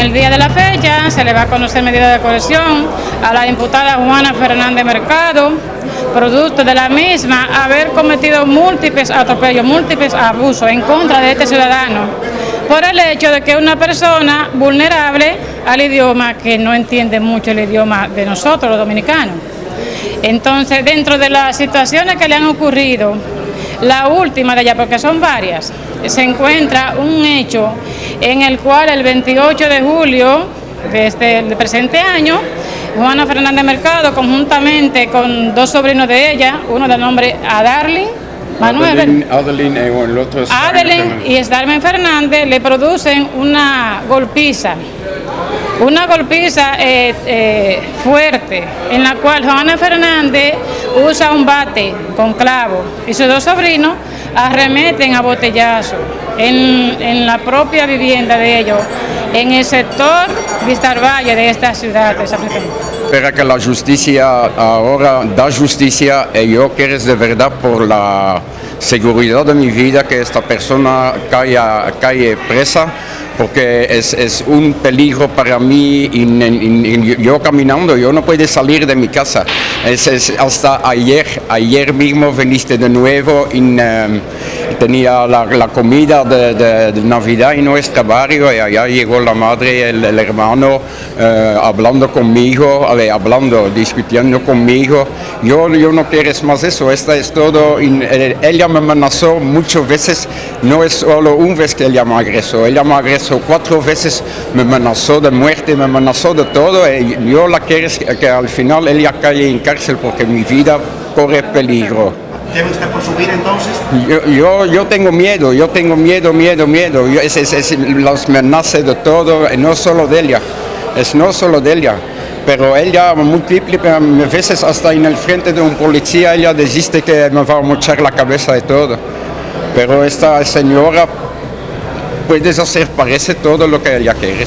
el día de la fecha se le va a conocer medida de coerción a la imputada Juana Fernández Mercado, producto de la misma haber cometido múltiples atropellos, múltiples abusos en contra de este ciudadano, por el hecho de que una persona vulnerable al idioma que no entiende mucho el idioma de nosotros los dominicanos. Entonces, dentro de las situaciones que le han ocurrido, la última de ellas, porque son varias, se encuentra un hecho en el cual el 28 de julio de este presente año, Juana Fernández Mercado, conjuntamente con dos sobrinos de ella, uno de nombre Adarlin, Manuel, Adeline, Adeline, eh, Adeline y Starmen Fernández le producen una golpiza, una golpiza eh, eh, fuerte, en la cual Juana Fernández usa un bate con clavo y sus dos sobrinos arremeten a botellazo en, la propia vivienda de ellos, en el sector Vistar Valle de esta ciudad de San. Espera que la justicia ahora da justicia y yo quiero de verdad por la seguridad de mi vida que esta persona caiga, caiga presa porque es, un peligro para mí yo caminando, yo no puedo salir de mi casa. Hasta ayer, ayer mismo viniste de nuevo, in, um, tenía la, comida de, de, de, Navidad en nuestro barrio y allá llegó la madre el, el hermano uh, hablando conmigo, ale, hablando, discutiendo conmigo. Yo, yo no quiero más eso, esta es todo. ella me amenazó muchas veces, no es solo una vez que ella me agresó, ella me agresó cuatro veces, me amenazó de muerte, me amenazó de todo y yo la quiero que al final ella caiga en cárcel porque mi vida corre peligro. ¿Teme usted por su vida entonces? Yo, yo, yo, tengo miedo, yo tengo miedo, miedo, miedo. Yo, es, es, es las amenazas de todo, no solo de ella, es no solo de ella. Pero ella múltiples veces hasta en el frente de un policía ella desiste que me va a mochar la cabeza de todo. Pero esta señora puedes hacer, parece todo lo que ella quiere.